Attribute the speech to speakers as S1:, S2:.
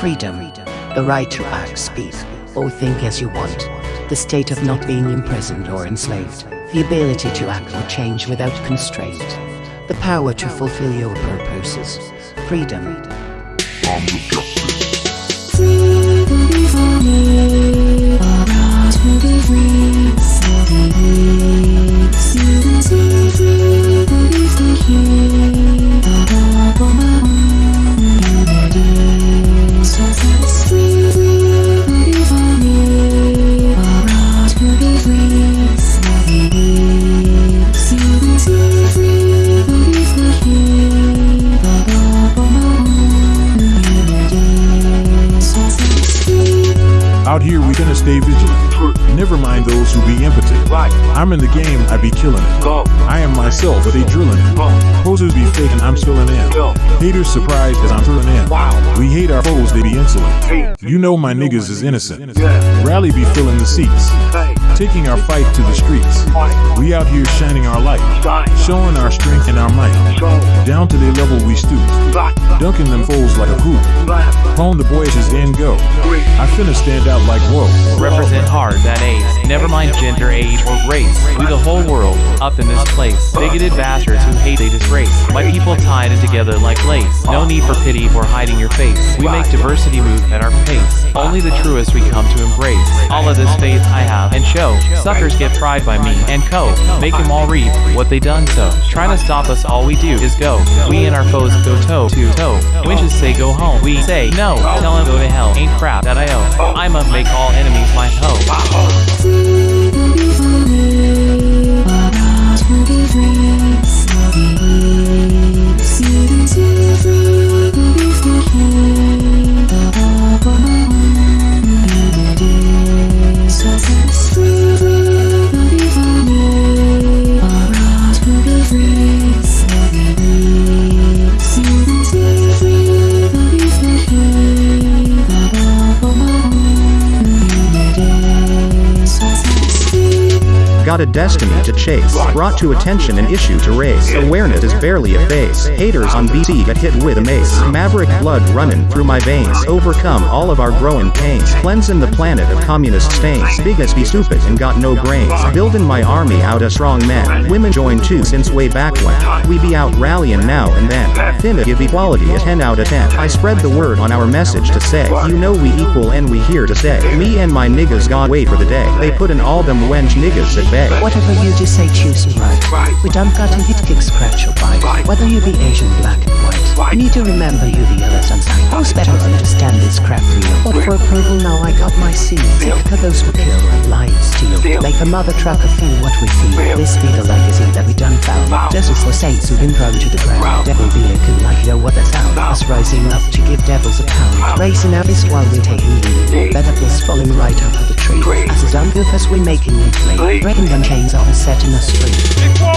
S1: Freedom. The right to act, speak, or think as you want. The state of not being imprisoned or enslaved. The ability to act or change without constraint. The power to fulfill your purposes. Freedom.
S2: Out here, we gonna stay vigilant. Never mind those who be impotent.
S3: Right.
S2: I'm in the game, I be killing it. I am myself, but they drilling it. Posers be faking, I'm filling in. Haters surprised as I'm filling in. We hate our foes, they be insolent. You know my niggas is innocent. Rally be filling the seats. Taking our fight to the streets. We out here shining our light. Showing our strength and our might. Down to the level we stoop. Dunking them foes like a hoop. Hone the boys is in go. Finna stand out like whoa.
S4: Represent hard that ace. Never mind gender, age, or race. We the whole world, up in this place. Bigoted bastards who hate they disgrace. My people tied in together like lace. No need for pity for hiding your face. We make diversity move at our pace. Only the truest we come to embrace. All of this faith I have and show. Suckers get fried by me and co. Make them all reap what they done so. Trying to stop us, all we do is go. We and our foes go toe to toe. Winches say go home. We say no. Tell them go to hell. Ain't crap that I owe. I'ma make all enemies my hoe.
S5: Got a destiny to chase. Brought to attention an issue to raise. Awareness is barely a face. Haters on BC get hit with a mace. Maverick blood running through my veins. Overcome all of our growing pains. Cleansing the planet of communist stains. Big as be stupid and got no brains. Building my army out of strong men. Women join too since way back when. We be out rallying now and then. Finna give equality a 10 out of 10. I spread the word on our message to say. You know we equal and we here to stay. Me and my niggas got wait for the day. They put in all them wench niggas at bay.
S1: Whatever you do say, choose and right.
S3: Right.
S1: We don't got to hit, kick, scratch or bite.
S3: Right.
S1: Whether you be Asian, black and white.
S3: Right.
S1: You need to remember you the and sight. Who's better understand this crap real? What for approval now I got my seal. Take to those who kill and lie and steal. Make a mother trucker feel what we feel. This be the legacy that we done found. Justice for saints who've been thrown to the ground. Devil be a can like you know what that sound. Us rising up to give devils a pound. Racing our fist while we're taking lead. Better plus falling right out of the tree. As a done goof as we making you. Flee. Breaking them chains off and setting us free.